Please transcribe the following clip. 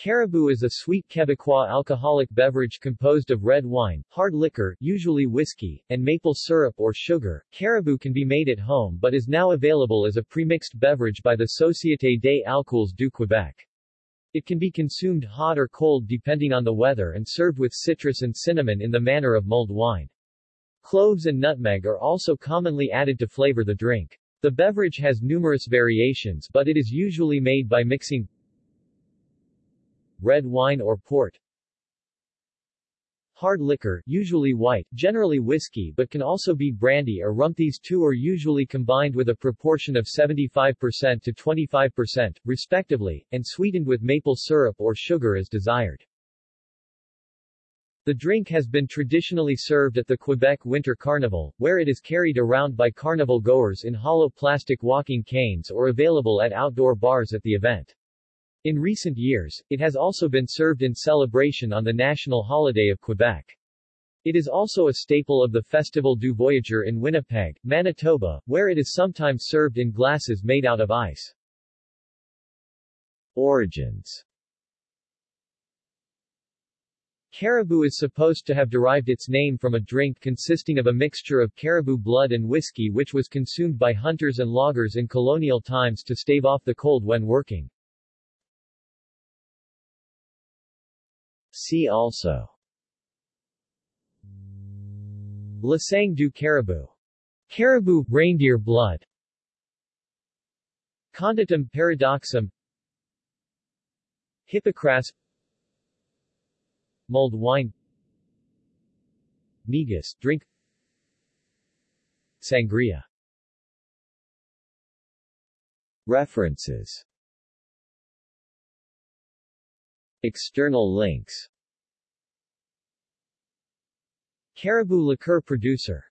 Caribou is a sweet Quebecois alcoholic beverage composed of red wine, hard liquor, usually whiskey, and maple syrup or sugar. Caribou can be made at home but is now available as a premixed beverage by the Société des Alcools du Québec. It can be consumed hot or cold depending on the weather and served with citrus and cinnamon in the manner of mulled wine. Cloves and nutmeg are also commonly added to flavor the drink. The beverage has numerous variations but it is usually made by mixing red wine or port. Hard liquor, usually white, generally whiskey but can also be brandy or rum. These two are usually combined with a proportion of 75% to 25%, respectively, and sweetened with maple syrup or sugar as desired. The drink has been traditionally served at the Quebec Winter Carnival, where it is carried around by carnival goers in hollow plastic walking canes or available at outdoor bars at the event. In recent years, it has also been served in celebration on the national holiday of Quebec. It is also a staple of the Festival du Voyageur in Winnipeg, Manitoba, where it is sometimes served in glasses made out of ice. Origins Caribou is supposed to have derived its name from a drink consisting of a mixture of caribou blood and whiskey which was consumed by hunters and loggers in colonial times to stave off the cold when working. See also. La Sang du Caribou. Caribou reindeer blood. Conditum paradoxum. Hippocras Mulled wine. Migas, drink. Sangria. References External links. Caribou liqueur producer